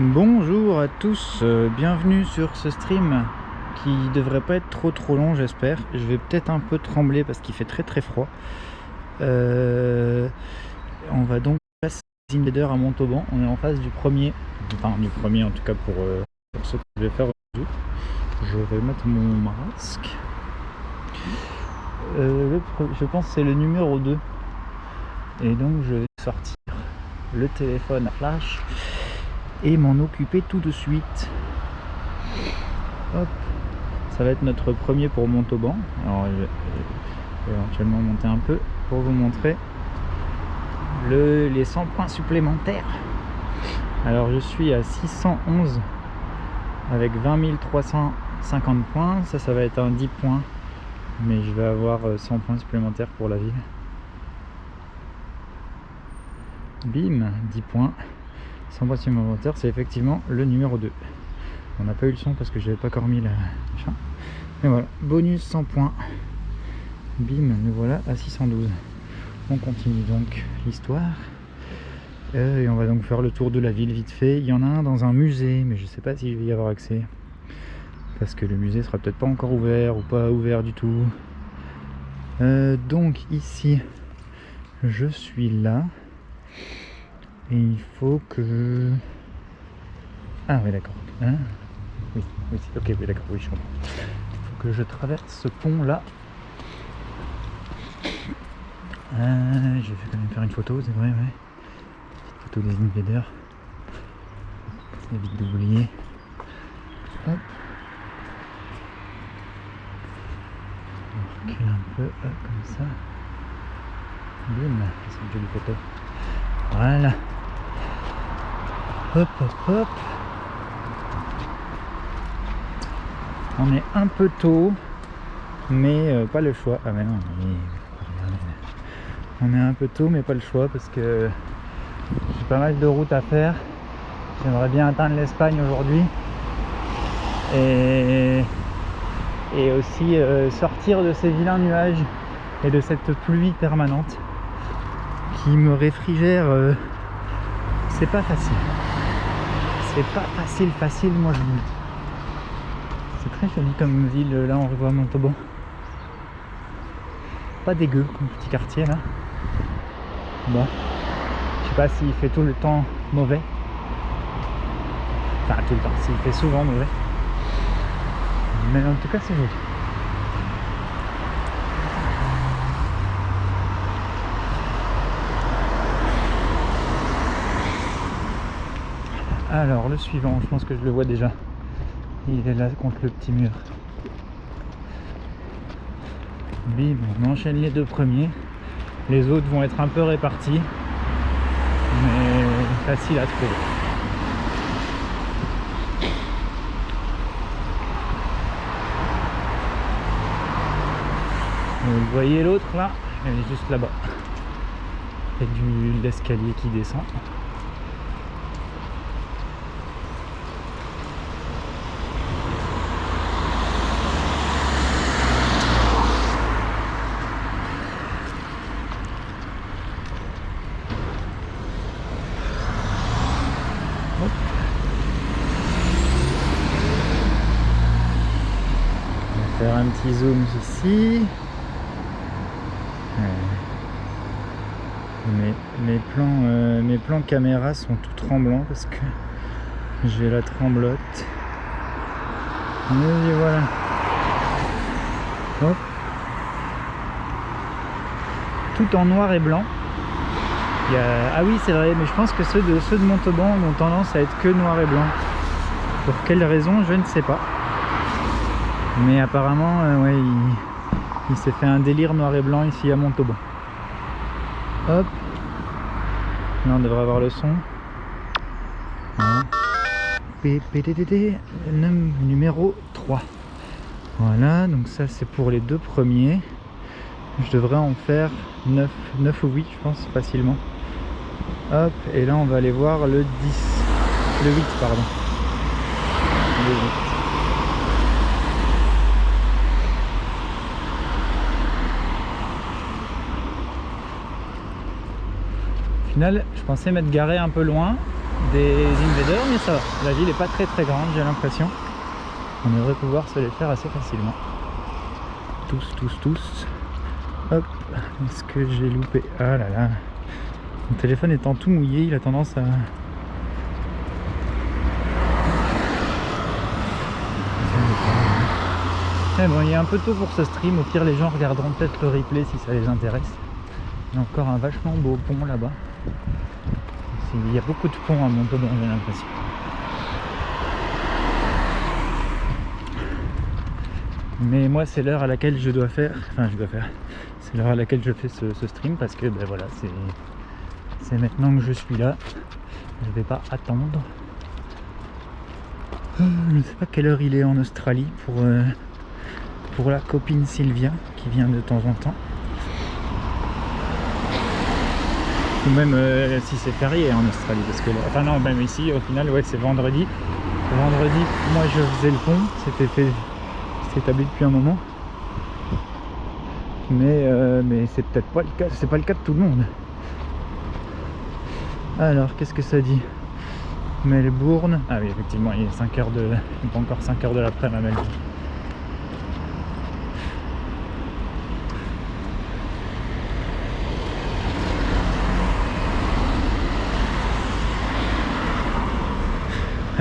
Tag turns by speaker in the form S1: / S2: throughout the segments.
S1: Bonjour à tous, euh, bienvenue sur ce stream devrait pas être trop trop long j'espère. Je vais peut-être un peu trembler parce qu'il fait très très froid. Euh, on va donc passer Invader à Montauban, on est en face du premier, enfin du premier en tout cas pour, euh, ce que je vais faire. Je vais mettre mon masque. je pense c'est le numéro 2 et donc je vais sortir le téléphone à flash et m'en occuper tout de suite. Ça va être notre premier pour Montauban. Alors je vais éventuellement monter un peu pour vous montrer le, les 100 points supplémentaires. Alors je suis à 611 avec 20 350 points. Ça, ça va être un 10 points. Mais je vais avoir 100 euh, points supplémentaires pour la ville. Bim, 10 points. 100 points supplémentaires, c'est effectivement le numéro 2. On n'a pas eu le son parce que j'avais pas encore mis la machin. Voilà, bonus 100 points. Bim, nous voilà à 612. On continue donc l'histoire. Euh, et on va donc faire le tour de la ville vite fait. Il y en a un dans un musée, mais je sais pas si je vais y avoir accès. Parce que le musée sera peut-être pas encore ouvert ou pas ouvert du tout. Euh, donc ici, je suis là. Et il faut que... Ah oui d'accord. Hein oui, oui, ok, oui d'accord, oui je comprends. Il faut que je traverse ce pont là. Euh, je vais quand même faire une photo, c'est vrai, ouais. Petite photo des invaders. C'est vite d'oublier. Hop. On recule un peu, hop, comme ça. Bim, c'est une jolie photo. Voilà. Hop, hop, hop. On est un peu tôt, mais euh, pas le choix. Ah mais non, on est un peu tôt, mais pas le choix parce que j'ai pas mal de routes à faire. J'aimerais bien atteindre l'Espagne aujourd'hui. Et, et aussi euh, sortir de ces vilains nuages et de cette pluie permanente qui me réfrigère. Euh, c'est pas facile c'est pas facile facile moi je vous c'est très joli comme ville là on revoit Montauban. Pas dégueu comme petit quartier là. Bon. Je sais pas s'il fait tout le temps mauvais. Enfin tout le temps. S'il fait souvent mauvais. Mais en tout cas c'est joli. Alors le suivant, je pense que je le vois déjà. Il est là contre le petit mur. Bim, on enchaîne les deux premiers. Les autres vont être un peu répartis. Mais facile à trouver. Vous voyez l'autre là? Elle est juste là-bas. A du l'escalier qui descend. Zoom ici. Mes, plans, euh, mes plans caméra sont tout tremblants parce que j'ai la tremblote. Et voilà. Tout en noir et blanc. Ah oui c'est vrai, mais je pense que ceux de, ceux de Montauban ont tendance à être que noir et blanc. Pour quelle raison, je ne sais pas. Mais apparemment, euh, il, s'est fait un délire noir et blanc ici à Montauban. Hop. Là, on devrait avoir le son. Numéro 3. Voilà, donc ça c'est pour les deux premiers. Je devrais en faire 9, 9 ou 8 je pense facilement. Hop, et là on va aller voir le 10. Le 8 pardon. Le 8. Final, je pensais m'être garé un peu loin des invaders, mais ça va. La ville est pas très très grande, j'ai l'impression. On devrait pouvoir se les faire assez facilement. Tous, tous, tous. Hop, est-ce que j'ai loupé? Ah là là. Mon téléphone étant tout mouillé, il a tendance à... Mais bon, il est un peu tôt pour ce stream, au pire les gens regarderont peut-être le replay si ça les intéresse. Il y a encore un vachement beau pont là-bas. Il y a beaucoup de ponts à Montauban, j'ai l'impression. Mais moi, c'est l'heure à laquelle je dois faire. Enfin, je dois faire. C'est l'heure à laquelle je fais ce, stream parce que, ben voilà, c'est c'est maintenant que je suis là. Je vais pas attendre. Euh, je ne sais pas quelle heure il est en Australie pour, euh, pour la copine Sylvia qui vient de temps en temps. Ou même euh, si c'est férié en Australie. Parce que, enfin non, même ici, au final, ouais, c'est vendredi. Vendredi, moi je faisais le pont. C'était fait établi depuis un moment. Mais, euh, mais c'est peut-être pas le cas, c'est pas le cas de tout le monde. Alors, qu'est-ce que ça dit? Melbourne. Ah oui, effectivement, il est 5 heures de. Il pas encore 5 heures de l'après ma Melbourne.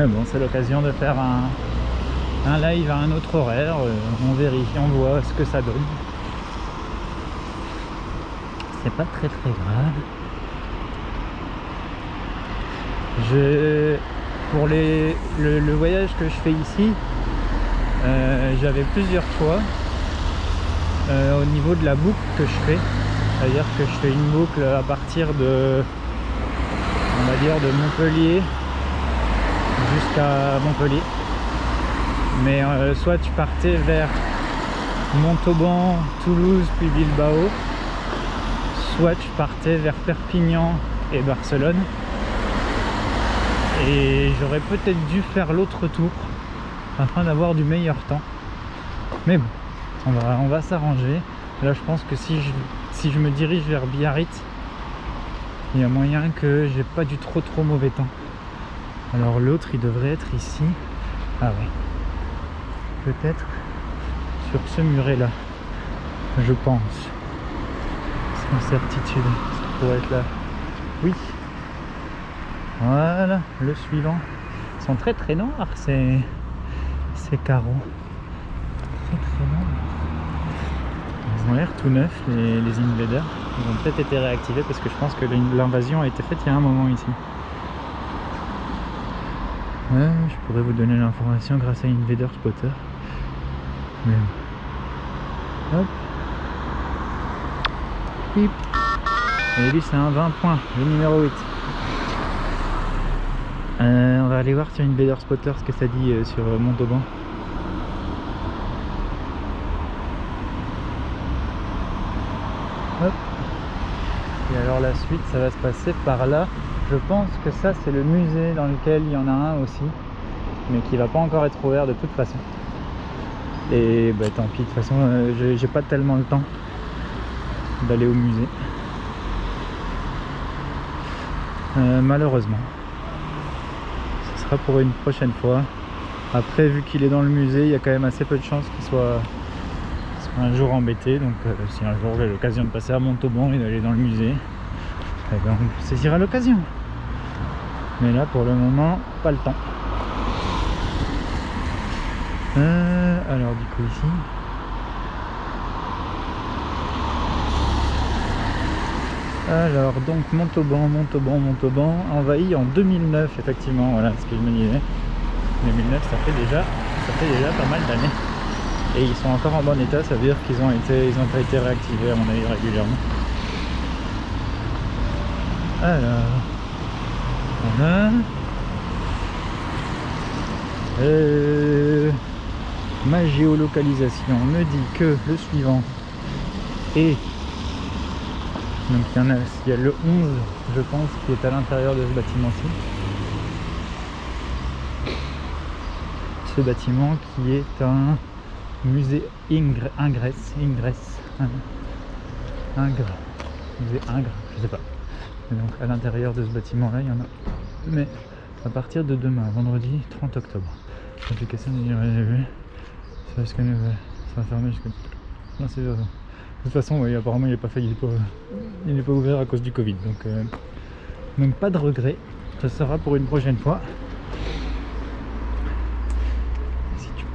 S1: Bon, c'est l'occasion de faire un, live à un autre horaire, euh, on vérifie, on voit ce que ça donne. C'est pas très très grave. Je, pour les, le, voyage que je fais ici, euh, j'avais plusieurs choix euh, au niveau de la boucle que je fais. C'est-à-dire que je fais une boucle à partir de, on va dire, de Montpellier jusqu'à Montpellier. Mais euh, soit tu partais vers Montauban, Toulouse puis Bilbao soit tu partais vers Perpignan et Barcelone. Et j'aurais peut-être dû faire l'autre tour afin d'avoir du meilleur temps. Mais bon on va, s'arranger. Là je pense que si je, si je me dirige vers Biarritz il y a moyen que j'ai pas du trop trop mauvais temps alors l'autre il devrait être ici. Ah ouais. Peut-être sur ce muret là je pense. Sans certitude. Ça pourrait être là. Oui. Voilà le suivant. Ils sont très très noirs ces, ces carreaux. Très très noirs. Ils ont l'air tout neufs les, les invaders ils ont peut-être été réactivés parce que je pense que l'invasion a été faite il y a un moment ici pourrais vous donner l'information grâce à Invader Spotter. Hop. Et lui c'est un 20 points, le numéro 8. Euh, on va aller voir sur Invader Spotter ce que ça dit euh, sur euh, Montauban. Hop. Et alors la suite ça va se passer par là. Je pense que ça c'est le musée dans lequel il y en a un aussi, mais qui va pas encore être ouvert de toute façon. Et bah tant pis, de toute façon euh, j'ai pas tellement le temps d'aller au musée. Euh, malheureusement. Ce sera pour une prochaine fois. Après vu qu'il est dans le musée, il y a quand même assez peu de chances qu'il soit, un jour embêté. Donc euh, si un jour j'ai l'occasion de passer à Montauban et d'aller dans le musée, eh ben, on saisira l'occasion. Mais là pour le moment, pas le temps. Euh, alors du coup ici. Alors donc Montauban, Montauban, Montauban, envahi en 2009 effectivement, voilà ce que je me disais. 2009 ça fait déjà ça fait déjà pas mal d'années. Et ils sont encore en bon état, ça veut dire qu'ils ont été ils ont pas été réactivés à mon avis régulièrement. Alors. Euh... ma géolocalisation me dit que le suivant est donc il y en a, il y a le 11 je pense qui est à l'intérieur de ce bâtiment-ci ce bâtiment qui est un musée Ingres, Ingres, Ingres, Ingres, musée Ingres, je sais pas. Donc à l'intérieur de ce bâtiment là il y en a. Mais à partir de demain, vendredi 30 octobre, ça va fermer jusqu'à. Non c'est De toute façon apparemment il n'est pas il n'est pas, pas ouvert à cause du Covid. Donc, euh, pas de regret, ça sera pour une prochaine fois.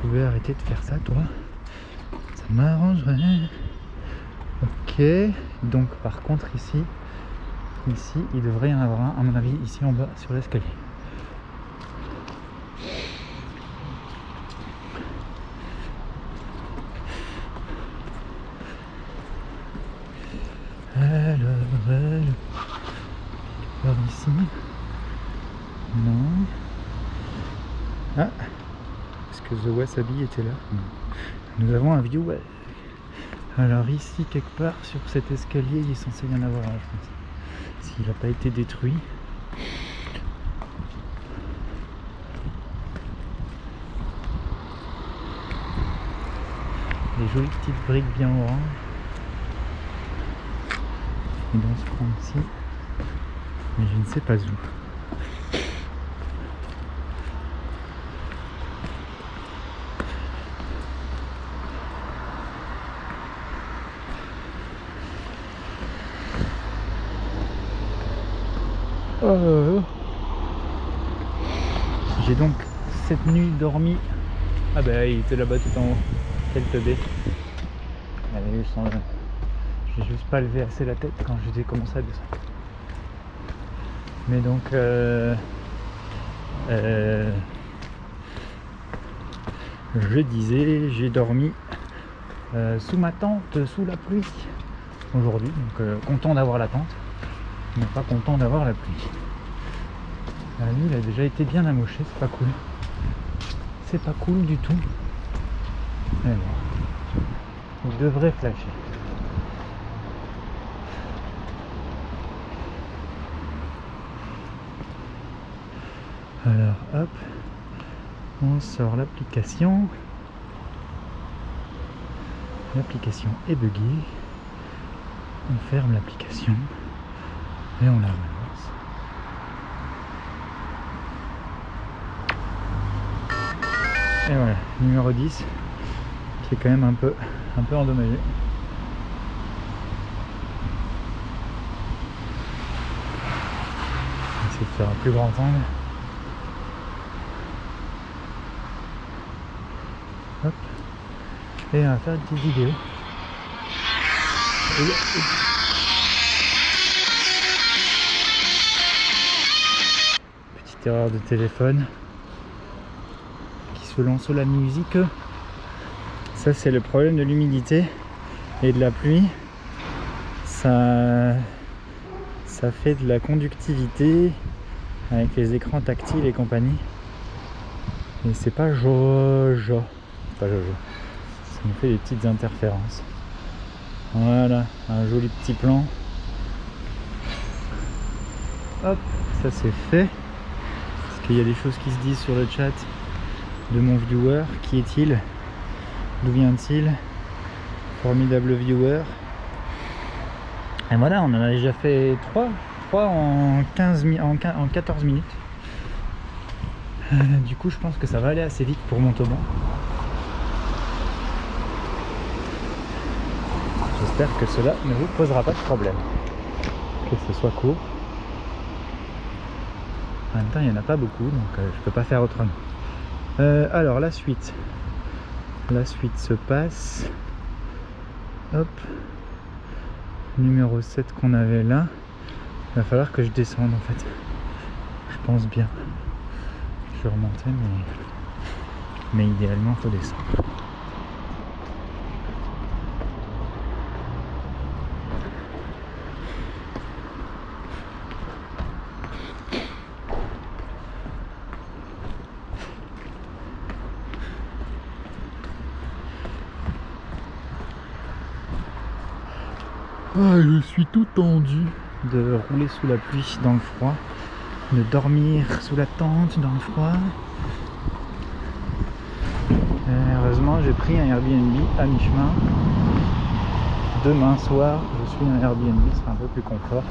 S1: pouvais arrêter de faire ça toi ça m'arrangerait ok donc par contre ici ici il devrait y en avoir un à mon avis ici en bas sur l'escalier alors, alors ici non ah The Wasabi était là? Nous avons un view Alors ici, quelque part, sur cet escalier, il est censé y en avoir un, je pense. S'il n'a pas été détruit. Des jolies petites briques bien oranges. Et dans ce coin ici. Mais je ne sais pas où. Euh, j'ai donc cette nuit dormi. Ah ben il était là-bas tout en haut. Quel teubé. J'ai juste pas levé assez la tête quand j'ai commencé à descendre. Mais donc euh, euh, je disais, j'ai dormi sous ma tente, sous la pluie aujourd'hui. Donc content d'avoir la tente mais pas content d'avoir la pluie. La nuit, il a déjà été bien amoché, c'est pas cool. C'est pas cool du tout. Mais bon, il devrait flasher. Alors hop, on sort l'application. L'application est buggée. On ferme l'application et on la relance. Et voilà, numéro 10 qui est quand même un peu, un peu endommagé. Essayer de faire un plus grand angle. Hop. Et on va faire une petite vidéo. erreur de téléphone qui se lance la musique. Ça c'est le problème de l'humidité et de la pluie. Ça ça fait de la conductivité avec les écrans tactiles et compagnie. Et c'est pas jojo. Pas jojo me fait des petites interférences voilà un joli petit plan hop ça c'est fait qu'il y a des choses qui se disent sur le chat de mon viewer. Qui est-il? D'où vient-il? Formidable viewer. Et voilà, on en a déjà fait 3, 3 en, 15, en, 14 minutes. Euh, du coup, je pense que ça va aller assez vite pour Montauban. J'espère que cela ne vous posera pas de problème. Que ce soit court. En même temps, il n'y en a pas beaucoup, donc euh, je peux pas faire autrement. Euh, alors, la suite. La suite se passe. Hop. Numéro 7 qu'on avait là. Il va falloir que je descende en fait. Je pense bien. Je vais remonter, mais, mais idéalement, il faut descendre. Ah, je suis tout tendu de rouler sous la pluie dans le froid, de dormir sous la tente dans le froid. heureusement, j'ai pris un Airbnb à mi-chemin. Demain soir, je suis un Airbnb, sera un peu plus confort.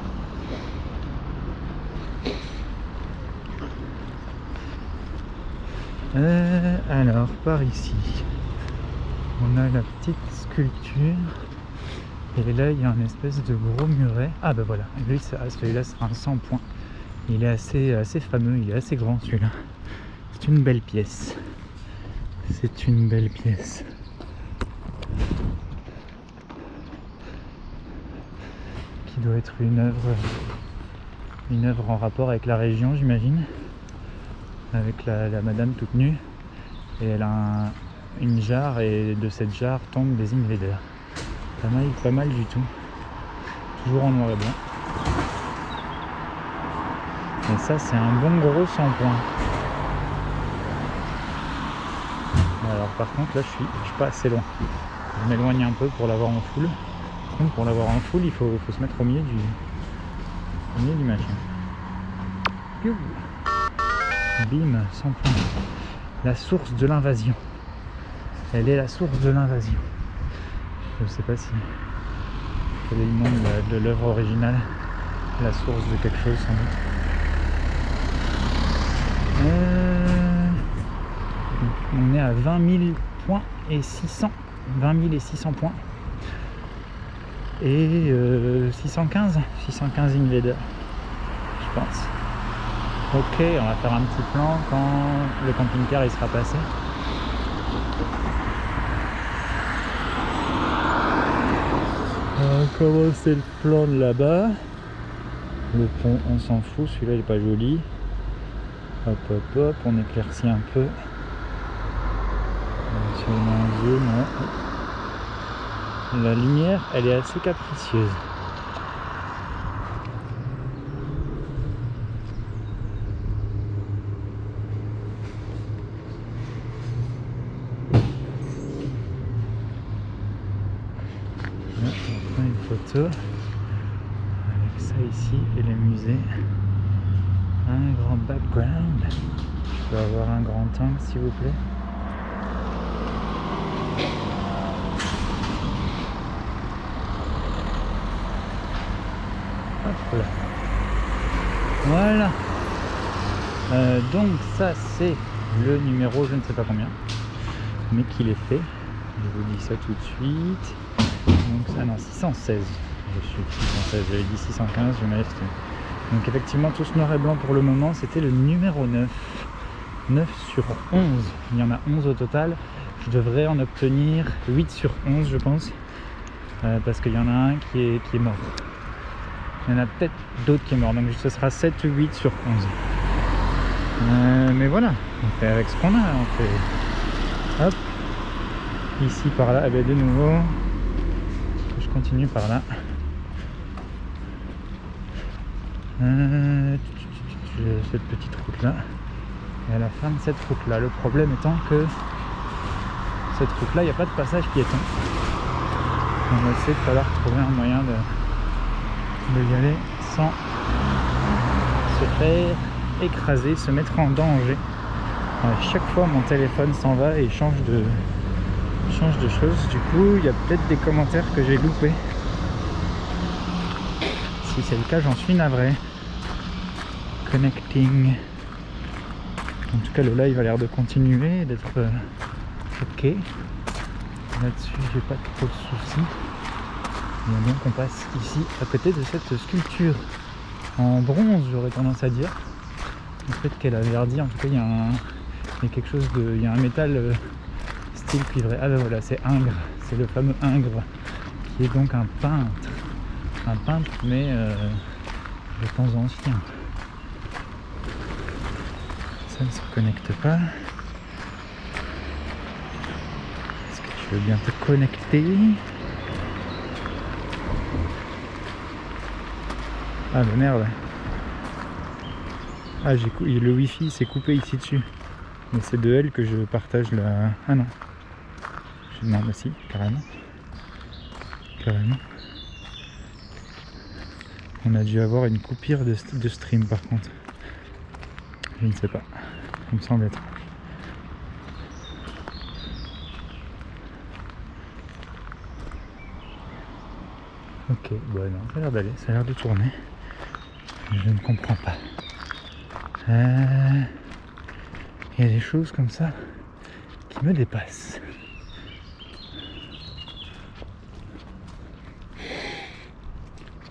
S1: Euh, alors, par ici, on a la petite sculpture. Et là, il y a un espèce de gros muret. Ah bah voilà, ah, celui-là sera un 100 points. Il est assez, assez fameux, il est assez grand celui-là. C'est une belle pièce. C'est une belle pièce. Qui doit être une œuvre, une œuvre en rapport avec la région, j'imagine. Avec la, madame toute nue. Et elle a une jarre et de cette jarre tombent des invaders. Pas mal, pas mal du tout. Toujours en noir et blanc. Et ça, c'est un bon gros 100 points. Alors par contre, là, je suis, pas assez loin. Je m'éloigne un peu pour l'avoir en full. Donc pour l'avoir en full, il faut, se mettre au milieu du, milieu du machin. Bim, 100 points. La source de l'invasion. Elle est la source de l'invasion. Je sais pas si quel est de l'œuvre originale, la source de quelque chose sans doute. Euh, on est à 20 000 points et 600, 20 000 et 600 points. Et 615, 615 invaders, je pense. Ok, on va faire un petit plan quand le camping-car il sera passé. Commencer le plan de là-bas. Le pont, on s'en fout, celui-là il pas joli. Hop hop hop, on éclaircit un peu. La lumière, elle est assez capricieuse. s'il vous plaît. Hop là. Voilà. Euh, donc ça c'est le numéro je ne sais pas combien mais qu'il est fait. Je vous dis ça tout de suite. Donc ça non 616 je suis 616 j'avais dit 615 je m'avais donc effectivement tout ce noir et blanc pour le moment c'était le numéro 9 9 sur 11 il y en a 11 au total. Je devrais en obtenir 8 sur 11 je pense euh, parce qu'il y en a un qui est, qui est mort. Il y en a peut-être d'autres qui est mort donc ce sera 7 ou 8 sur 11 euh, mais voilà on fait avec ce qu'on a on fait. Hop. Ici par là, eh ben, de nouveau. Continue par là. Euh, cette petite route là. Et à la fin de cette route là. Le problème étant que cette route là, il n'y a pas de passage piéton. On va essayer de falloir trouver un moyen de, de y aller sans se faire écraser, se mettre en danger. À chaque fois mon téléphone s'en va et change de, change de choses. Du coup, il y a peut-être des commentaires que j'ai loupés. Si c'est le cas, j'en suis navré. Connecting. En tout cas, le live a l'air de continuer, d'être euh, ok. Là-dessus, j'ai pas trop de soucis. Et donc, on passe ici à côté de cette sculpture en bronze, j'aurais tendance à dire. Le fait qu'elle a verdi, en tout cas, il y a, un, quelque chose de. Il y a un métal euh, ah ben voilà, c'est Ingres, c'est le fameux Ingres, qui est donc un peintre. Un peintre, mais euh, de temps ancien. Ça ne se connecte pas. Est-ce que tu veux bien te connecter? Ah mais merde Ah j'ai le wifi s'est coupé ici dessus. Mais c'est de elle que je partage la... Ah non, non, aussi, carrément. Carrément. On a dû avoir une coupure de stream par contre. Je ne sais pas. Il me semble être. Ok, bon non, ça a l'air d'aller, ça a l'air de tourner. Je ne comprends pas. Euh, Il y a des choses comme ça qui me dépassent.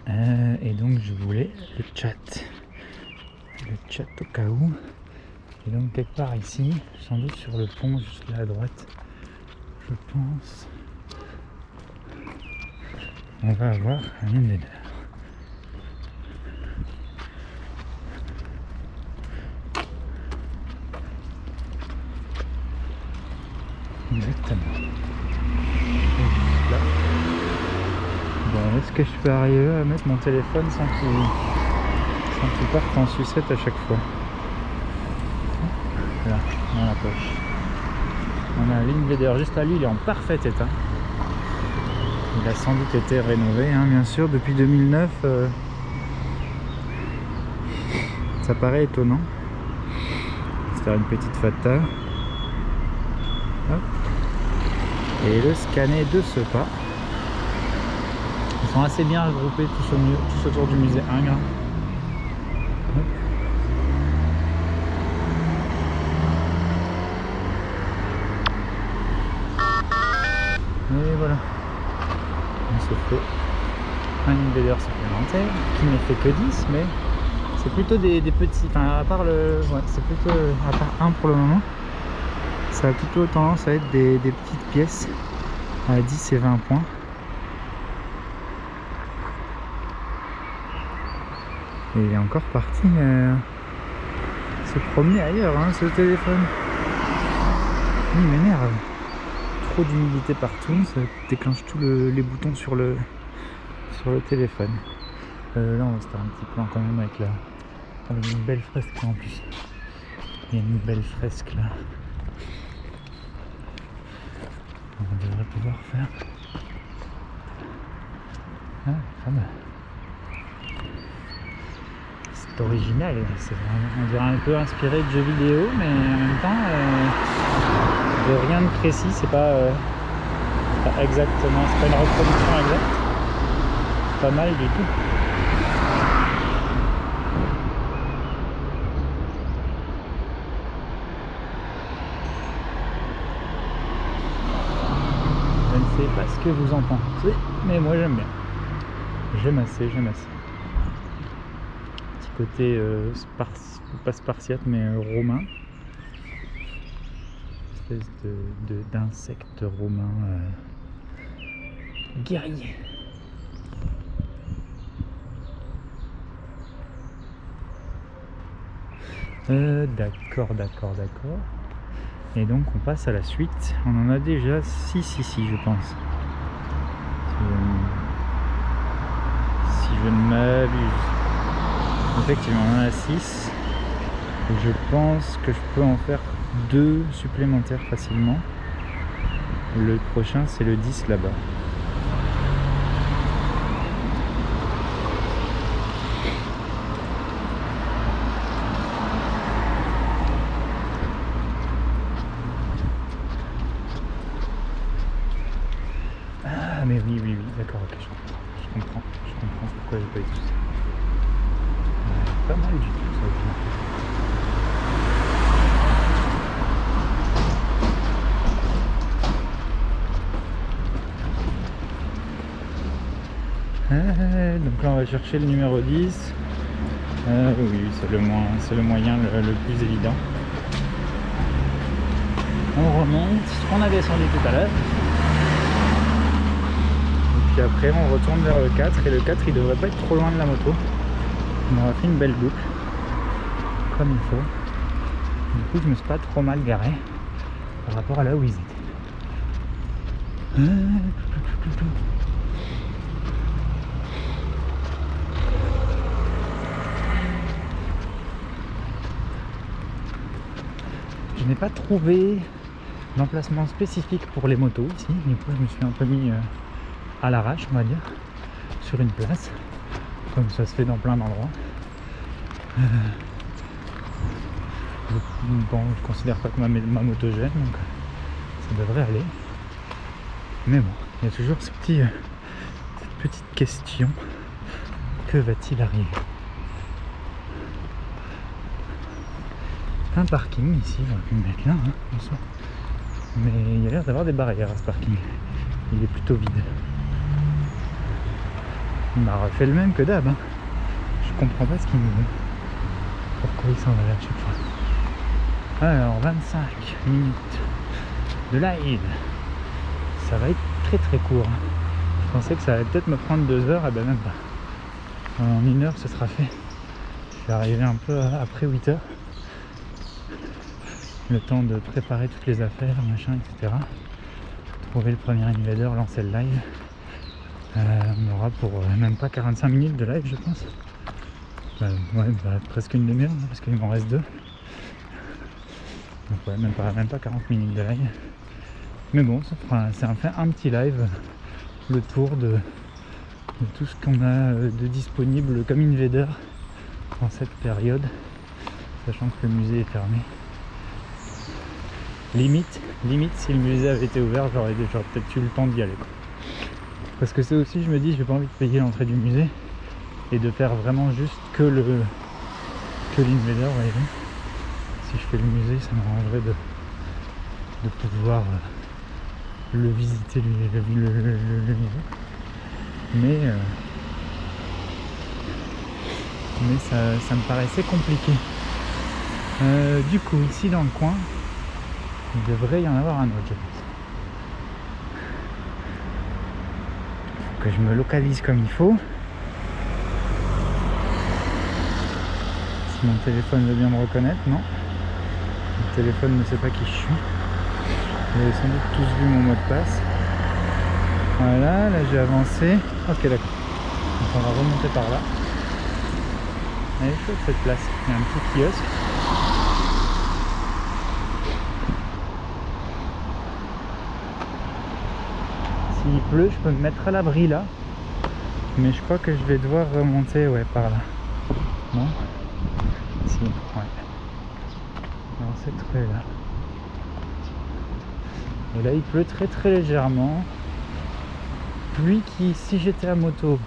S1: Euh, et donc je voulais le chat. Le chat au cas où. Et donc quelque part ici, sans doute sur le pont juste là à droite, je pense, on va avoir un invader. Exactement. Là. Bon, est-ce que je peux arriver à mettre mon téléphone sans qu'il qu'il parte en sucette à chaque fois? Dans la poche. On a l'invader juste là, lui il est en parfait état. Il a sans doute été rénové, hein, bien sûr, depuis 2009. euh, ça paraît étonnant. Faire une petite fata. Et le scanner de ce pas. Ils sont assez bien regroupés tous, tous autour du musée Ingres. Hop. Et voilà. On se fait un invader supplémentaire qui n'est fait que 10 mais c'est plutôt des, petits enfin à part le ouais c'est plutôt à part un pour le moment ça a plutôt tendance à être des, petites pièces à 10 et 20 points. Et il est encore parti euh, se promener ailleurs hein, ce téléphone. Il m'énerve. Trop d'humidité partout, ça déclenche tous le- les boutons sur le, sur le téléphone. Euh, là on va se faire un petit plan quand même avec la avec une belle fresque en plus. Il y a une belle fresque là. On devrait pouvoir faire. Ah, pas. C'est original, c'est on dirait un peu inspiré de jeux vidéo, mais en même temps, euh, de rien de précis, c'est pas, euh, pas exactement, c'est pas une reproduction exacte. Pas mal du tout. Je ne sais pas ce que vous en pensez, mais moi j'aime bien. J'aime assez, j'aime assez. Petit côté euh, spars- pas spartiate mais euh, romain. Espèce de, de- d'insecte romain euh, guerrier. Euh, d'accord, d'accord, d'accord. Et donc on passe à la suite. On en a déjà 6 ici, je pense. Si je, ne- m'abuse. Effectivement, on en a 6. Et je pense que je peux en faire deux supplémentaires facilement. Le prochain, c'est le 10 là-bas. Ah, mais oui, oui, oui, d'accord, ok, je comprends. Je comprends, pourquoi j'ai pas eu tout ça. Pas mal du tout, ça, final. Euh, donc là, on va chercher le numéro 10. Euh, oui, c'est le, moins, le moyen le plus évident. On remonte, on a descendu tout à l'heure. Puis après, on retourne vers le 4. Et le 4, il devrait pas être trop loin de la moto. On aura fait une belle boucle. Comme il faut. Du coup, je me suis pas trop mal garé par rapport à là où ils étaient. Je n'ai pas trouvé d'emplacement spécifique pour les motos ici. Du coup, je me suis un peu mis euh, à l'arrache, on va dire, sur une place. comme ça se fait dans plein d'endroits. Euh, bon, je considère pas que ma, ma moto gêne, donc ça devrait aller. Mais bon, il y a toujours euh, cette petite question que va-t-il arriver? Un parking ici, va pu me mettre là, hein, mais il y a l'air d'avoir des barrières à ce parking. Il est plutôt vide. Il m'a refait le même que d'hab. Hein. Je comprends pas ce qu'il veut. Pourquoi il s'en va là chaque fois Alors 25 minutes de live. Ça va être très très court. Hein. Je pensais que ça allait peut-être me prendre deux heures, et eh ben même pas. En une heure ce sera fait. Je vais arriver un peu après 8 heures le temps de préparer toutes les affaires, machin, etc. Trouver le premier invader, lancer le live. Euh, on aura pour euh, même pas 45 minutes de live, je pense. Ouais, bah, presque une demi-heure, hein, parce qu'il m'en reste deux. Donc ouais, même pas, même pas 40 minutes de live. Mais bon, c'est un un petit live, le tour de, tout ce qu'on a euh, de disponible comme invader en cette période, sachant que le musée est fermé. Limite, limite, si le musée avait été ouvert, j'aurais peut-être eu le temps d'y aller. Parce que c'est aussi, je me dis, j'ai pas envie de payer l'entrée du musée et de faire vraiment juste que le que l'invader, voyez Si je fais le musée, ça m'arrangerait de, de pouvoir euh, le visiter, le, le, musée. Mais, euh, mais ça, ça, me paraissait compliqué. Euh, du coup, ici dans le coin, il devrait y en avoir un autre, je pense. Faut que je me localise comme il faut. Si mon téléphone veut bien me reconnaître, non. Le téléphone ne sait pas qui je suis. Vous avez sans doute tous vu mon mot de passe. Voilà, là j'ai avancé. Ok d'accord. Donc on va remonter par là. Elle est cette place. Il y a un petit kiosque. s'il je peux me mettre à l'abri là. Mais je crois que je vais devoir remonter ouais, par là. Non? Si, ouais. Dans cette rue là. Et là il pleut très très légèrement. Pluie qui, si j'étais à moto,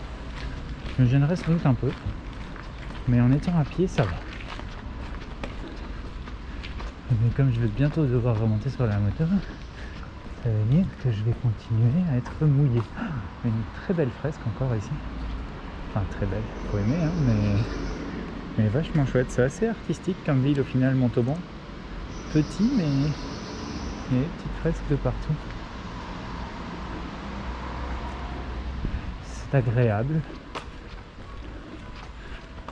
S1: me gênerait sans doute un peu. Mais en étant à pied, ça va. Mais comme je vais bientôt devoir remonter sur la moto, ça veut dire que je vais continuer à être mouillé. Une très belle fresque encore ici. Enfin très belle, faut aimer, hein, mais, mais vachement chouette. C'est assez artistique comme ville au final, Montauban. Petit, mais il y a des petites fresques de partout. C'est agréable.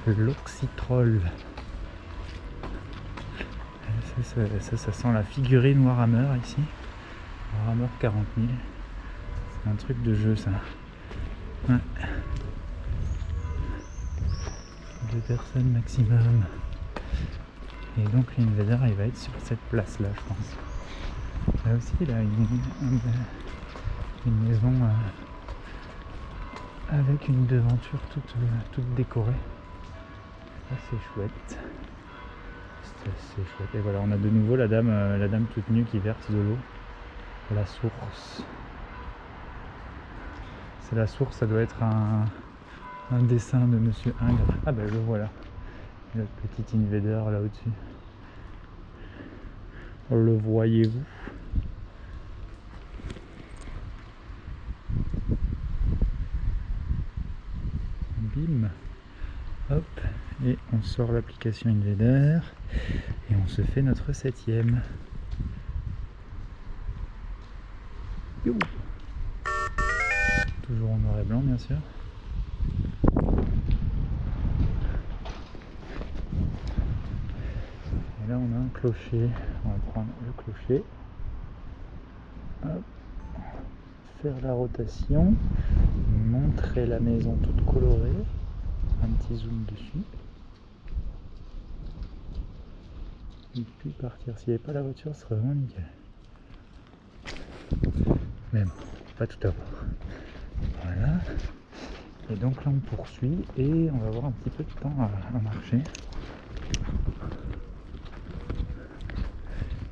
S1: L'oxytrol. Ça, ça, ça, sent la figurine Warhammer ici. Warhammer 40 000. C'est un truc de jeu ça. Deux personnes maximum. Et donc l'invader il va être sur cette place là je pense. Là aussi il a une, maison euh, avec une devanture toute, toute décorée. C'est chouette. C'est chouette. Et voilà on a de nouveau la dame, euh, la dame toute nue qui verse de l'eau la source. C'est la source, ça doit être un, dessin de Monsieur Ingres. Ah ben le voilà. Le petit invader là au-dessus. Le voyez-vous? Bim Hop Et on sort l'application Invader et on se fait notre septième. Toujours en noir et blanc bien sûr. Et là on a un clocher. On va prendre le clocher. Faire la rotation. Montrer la maison toute colorée. Un petit zoom dessus. Et puis partir. S'il n'y avait pas la voiture, ce serait vraiment nickel. Bon, pas tout à voir. Voilà. Et donc là on poursuit et on va avoir un petit peu de temps à, marcher.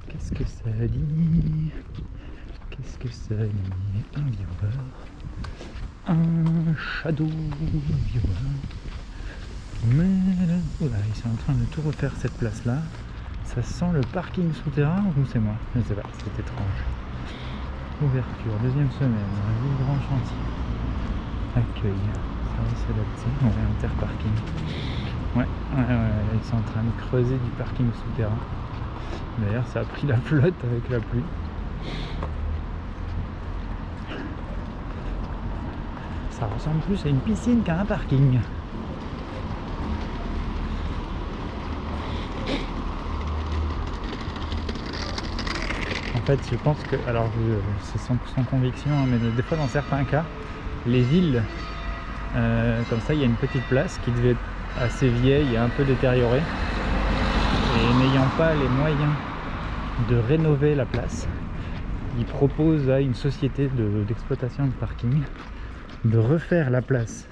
S1: Qu'est-ce que ça dit? Qu'est-ce que ça dit? Un viewer. Un shadow viewer. Mais là, ils sont en train de tout refaire cette place là. Ça sent le parking souterrain ou c'est moi? Je sais pas, c'est étrange. Ouverture, deuxième semaine, un grand chantier. Accueil, service adapté, ouais, interparking. Ouais, ouais, ouais, ils sont en train de creuser du parking souterrain. D'ailleurs, ça a pris la flotte avec la pluie. Ça ressemble plus à une piscine qu'à un parking. Je pense que, alors c'est sans, conviction, hein, mais des fois dans certains cas, les villes, euh, comme ça, il y a une petite place qui devait être assez vieille et un peu détériorée. Et n'ayant pas les moyens de rénover la place, ils proposent à une société d'exploitation de, parking de refaire la place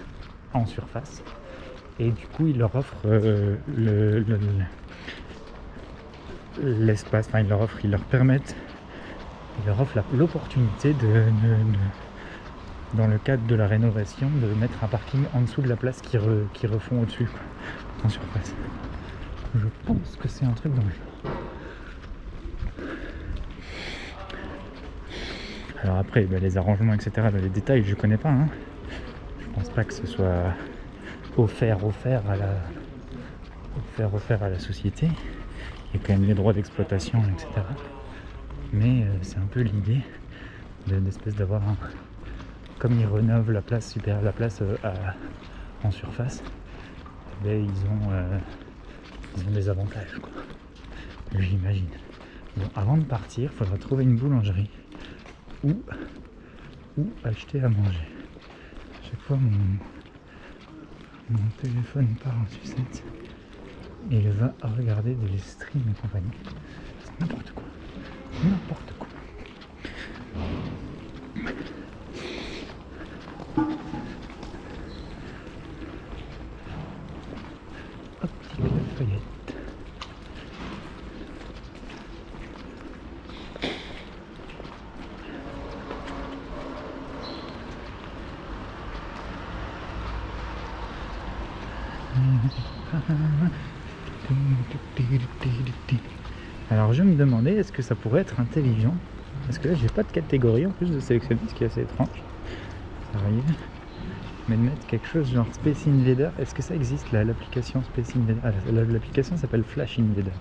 S1: en surface. Et du coup, ils leur offrent euh, l'espace, enfin ils leur offrent, ils leur permettent il leur offre l'opportunité de, dans le cadre de la rénovation, de mettre un parking en dessous de la place qui, refont au-dessus, en surface. Je pense que c'est un truc genre. Alors après, ben, les arrangements, etc., ben, les détails, je connais pas. Hein. Je pense pas que ce soit offert, offert à la, offert, offert à la société. Il y a quand même les droits d'exploitation, etc mais euh, c'est un peu l'idée d'espèce d'avoir un comme ils rénovent la place super la place euh, en surface ben, ils ont euh, ils ont des avantages quoi. J'imagine. Bon, avant de partir il faudra trouver une boulangerie ou ou acheter à manger. Chaque fois mon mon téléphone part en sucette et il va regarder des streams et compagnie. C'est n'importe quoi N'importe quoi. Optique Lafayette. Alors je me demandais est-ce que ça pourrait être intelligent? Parce que là j'ai pas de catégorie en plus de sélectionner, ce qui est assez étrange. Ça arrive. Mais de mettre quelque chose genre Space Invader, est-ce que ça existe là, l'application Space Invader? Ah, L'application s'appelle Flash Invader.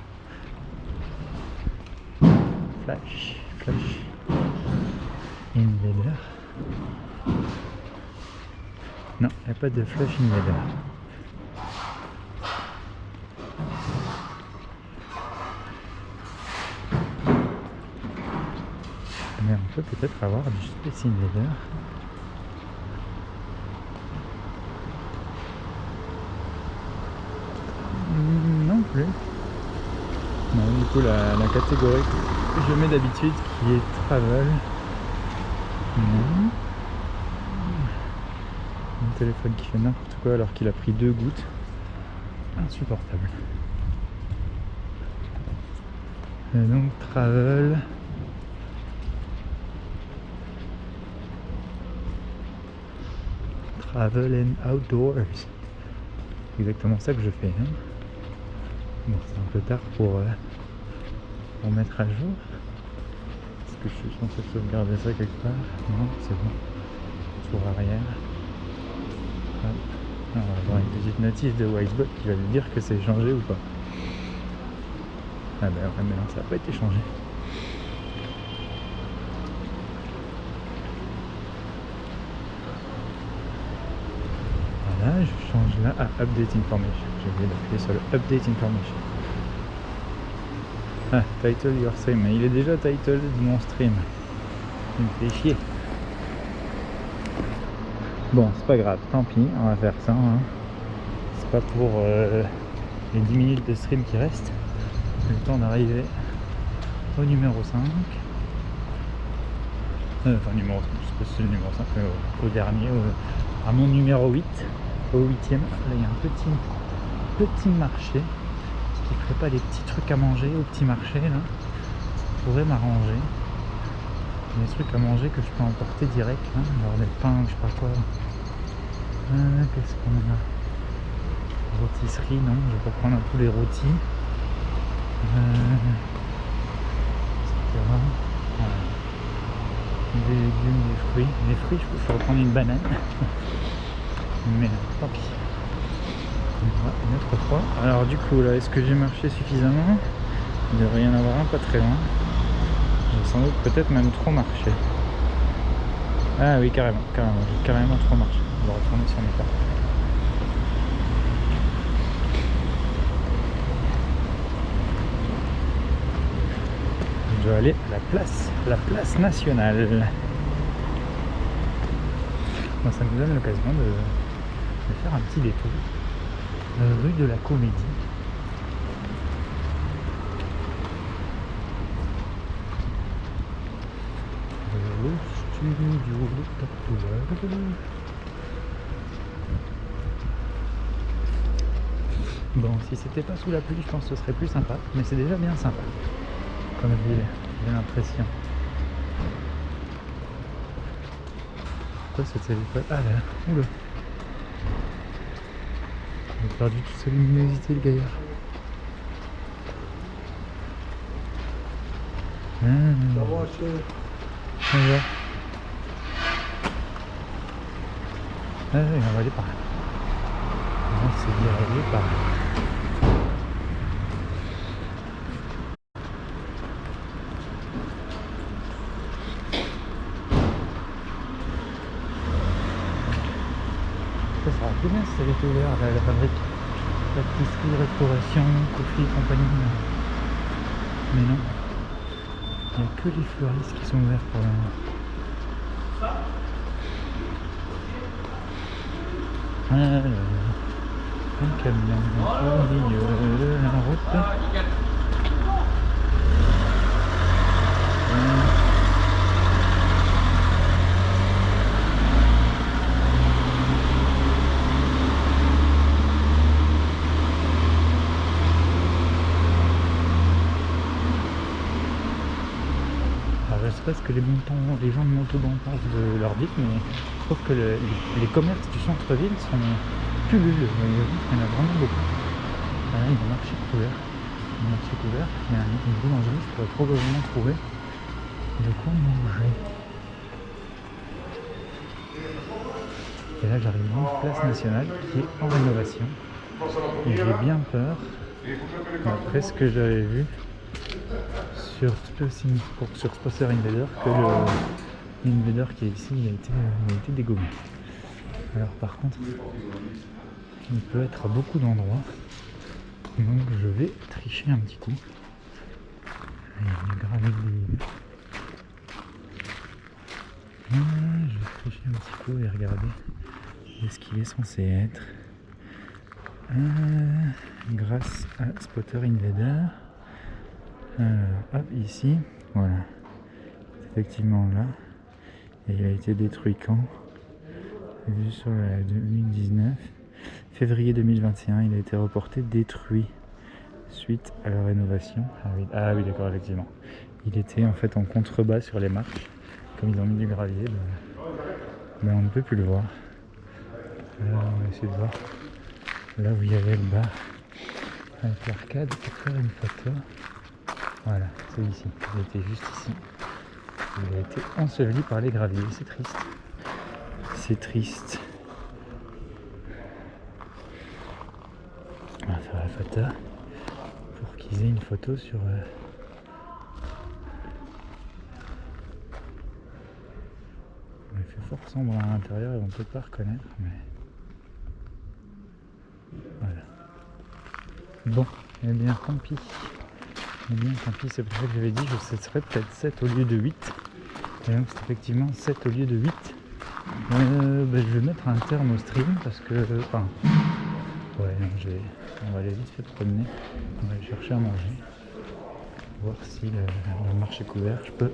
S1: Flash, Flash Invader. Non, il n'y a pas de Flash Invader. Peut-être avoir du Space Invader. Hmm, non plus. Non, du coup, la, catégorie que je mets d'habitude qui est Travel. Non. Téléphone qui fait n'importe quoi alors qu'il a pris deux gouttes. Insupportable. Et donc, Travel. Travel and Outdoors. Exactement ça que je fais. Hein. Bon, c'est un peu tard pour, euh, pour mettre à jour. Est-ce que je suis censé sauvegarder ça quelque part? Non, c'est bon. Tour arrière. on va avoir une petite notice de Wisebot qui va nous dire que c'est changé ou pas. Ah ben ouais, mais non, ça n'a pas été changé. Je change là à Update Information. J'ai oublié d'appuyer sur le Update Information. Ah, title your stream. Il est déjà title de mon stream. Il me fait chier. Bon, c'est pas grave, tant pis, on va faire ça. Hein. C'est pas pour euh, les 10 minutes de stream qui restent. Le temps d'arriver au numéro 5. Euh, enfin, numéro 5, je sais c'est le numéro 5, mais au, dernier, à mon numéro 8, au 8ème. Là, il y a un petit, petit marché. Qui ferait pas des petits trucs à manger au petit marché là Ça pourrait m'arranger. Des trucs à manger que je peux emporter direct. Hein. Alors des pains, je sais pas quoi. Euh, qu'est-ce qu'on a? Rôtisserie, non, je vais pas prendre tous les rôtis. Euh. Des légumes, des fruits. Les fruits, je peux reprendre une banane. Mais tant pis. Autre fois. Alors du coup là, est-ce que j'ai marché suffisamment Il devrait y en avoir un pas très loin. J'ai sans doute peut-être même trop marché. Ah oui carrément, carrément, j'ai carrément trop marché. On va retourner sur mes pas. Je dois aller à la place, la place nationale. Ça nous donne l'occasion de, de faire un petit détour euh, rue de la Comédie. Tatouage. Bon, si c'était pas sous la pluie, je pense que ce serait plus sympa, mais c'est déjà bien sympa. Comme ville, j'ai l'impression. Quoi cette école Ah là, oula perdu toute sa luminosité le gaillard. Ah, on va. Ah oui, on va aller par là. On va diriger par là. Ça sera plus bien si ça avait été ouvert la, la fabrique. Pâtisserie, restauration, coffee, compagnie. Mais non. Il n'y a que les fleuristes qui sont ouverts pour le moment. Alors, un camion au milieu de la route. Que les, montants, les gens de Montauban pensent de leur ville, mais je trouve que le- les, commerces du centre-ville sont pulluleux. Il y en a vraiment beaucoup. Là, il y a un marché couvert. Marché couvert, il y a une boulangerie, je pourrais probablement trouver de quoi manger. Et là j'arrive dans une place nationale qui est en rénovation. J'ai bien peur, après ce que j'avais vu, sur Space pour- sur Invader que le Invader qui est ici il a été, il a été dégommé. Alors par contre il peut être à beaucoup d'endroits donc je vais tricher un petit coup. Il y a une gravée de- Ah, je vais tricher un petit coup et regarder est-ce qu'il est censé être. Euh, grâce à Spotter Invader. Alors, hop, ici, voilà. C'est effectivement là. Et il a été détruit quand? Vu sur la 2019. Février 2021, il a été reporté détruit suite à la rénovation. Ah oui, ah oui d'accord, effectivement. Il était en fait en contrebas sur les marches. Comme ils ont mis du gravier, ben, ben, on ne peut plus le voir. Alors on va essayer de voir là où il y avait le bar avec l'arcade pour faire une photo. Voilà, c'est ici. Il était juste ici. Il a été enseveli par les graviers. C'est triste. C'est triste. On va faire la photo pour qu'ils aient une photo sur. euh, On fait fort sombre à l'intérieur et on peut pas reconnaître, mais. Voilà. Bon, eh bien tant pis. Bien tant pis, c'est pour ça que j'avais dit que ce serait peut-être 7 au lieu de 8. Et donc c'est effectivement 7 au lieu de 8. Euh, ben, je vais mettre un terme au stream parce que. Enfin. Ouais, on va aller vite fait promener. On va aller chercher à manger. Voir si le, le marché est couvert. Je peux.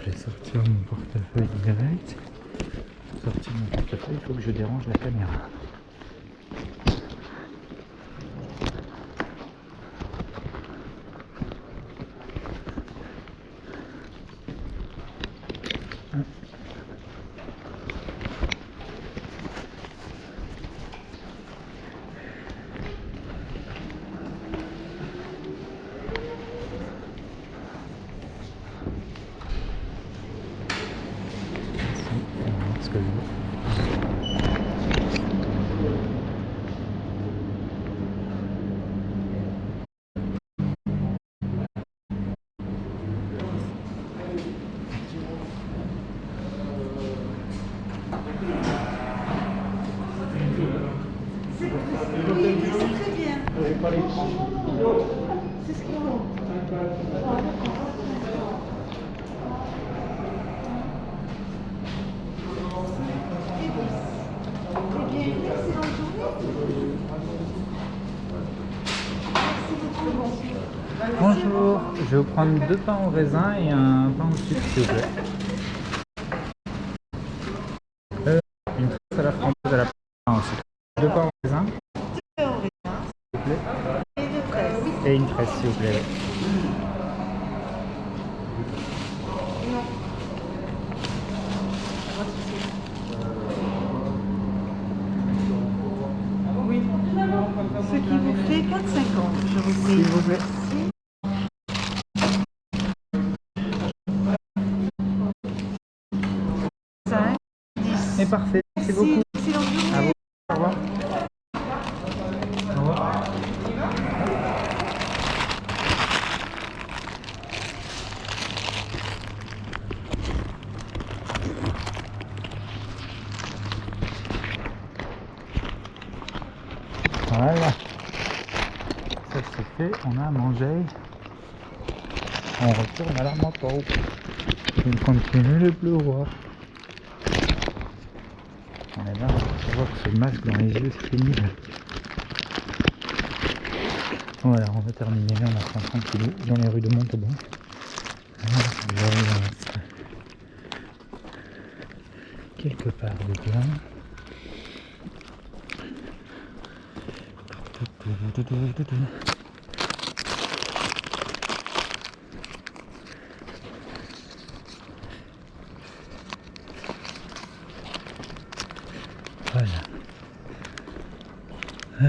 S1: Je vais sortir mon portefeuille direct. Sortir mon portefeuille, il faut que je dérange la caméra. Je vous prendre deux pains au raisin et un pain au sucre. Euh, une tresse à la framboise à la pain au sucre. Deux pains au raisin
S2: Deux au raisin
S1: s'il vous plaît.
S2: et deux fraises.
S1: Et une tresse s'il vous plaît.
S2: Non. Oui. Ce qui vous fait 4,50. Je vous prie.
S1: S'il vous plaît.
S2: Cinq, dix.
S1: Et parfait, merci
S2: Merci.
S1: beaucoup.
S2: Excellente journée.
S1: À vous. Au revoir. Au revoir. Voilà. Ça c'est fait, on a mangé. On retourne à la moto. On continue le pleuvoir. On est là, on voit que ce masque dans les yeux, c'est pénible. Voilà, on va terminer, on a 130 kilos dans les rues de Montauban. Quelque part de bien. Voilà. Euh,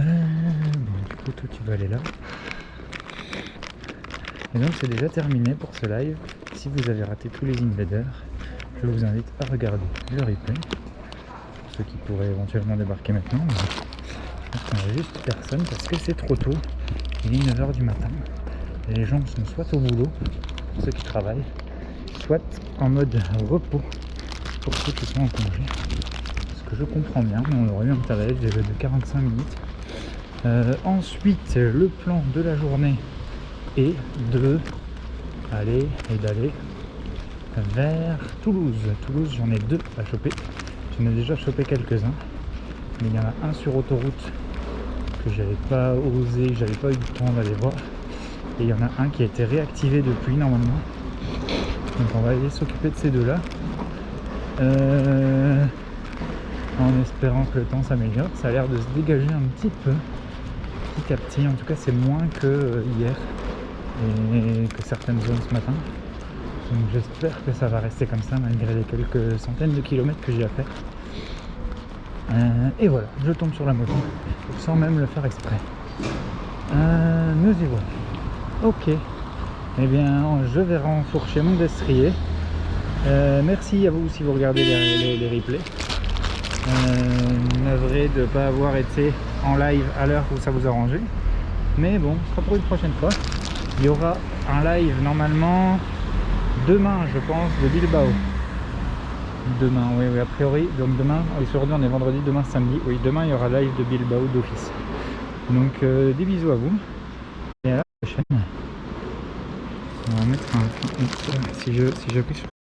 S1: bon, du coup, toi, tu vas aller là. Et donc, c'est déjà terminé pour ce live. Si vous avez raté tous les invaders, je vous invite à regarder le replay. Pour ceux qui pourraient éventuellement débarquer maintenant. Pense qu'on a juste personne parce que c'est trop tôt. Il est 9h du matin. Les gens sont soit au boulot, pour ceux qui travaillent, soit en mode repos, pour ceux qui sont en congé ce que je comprends bien, mais on aurait eu un tarif de 45 minutes. Euh, ensuite, le plan de la journée est de aller et d'aller vers Toulouse. Toulouse, j'en ai deux à choper. J'en ai déjà chopé quelques-uns, mais il y en a un sur autoroute que j'avais pas osé, que j'avais pas eu le temps d'aller voir. Et il y en a un qui a été réactivé depuis normalement. Donc on va aller s'occuper de ces deux-là. Euh, en espérant que le temps s'améliore. Ça a l'air de se dégager un petit peu, petit à petit. En tout cas, c'est moins que euh, hier et que certaines zones ce matin. Donc j'espère que ça va rester comme ça malgré les quelques centaines de kilomètres que j'ai à faire. Euh, et voilà, je tombe sur la moto sans même le faire exprès. Euh, nous y voilà. Ok. Eh bien, je vais renfourcher mon destrier. Euh, merci à vous si vous regardez les, les- les replays. Navré de ne pas avoir été en live à l'heure où ça vous arrangeait. Mais bon, ce sera pour une prochaine fois. Il y aura un live normalement demain, je pense, de Bilbao. Demain, oui, oui, a priori. Donc demain, aujourd'hui on est vendredi, demain samedi. Oui, demain il y aura live de Bilbao d'office. Donc euh, des bisous à vous. Et à la prochaine. On va mettre un. Si je si sur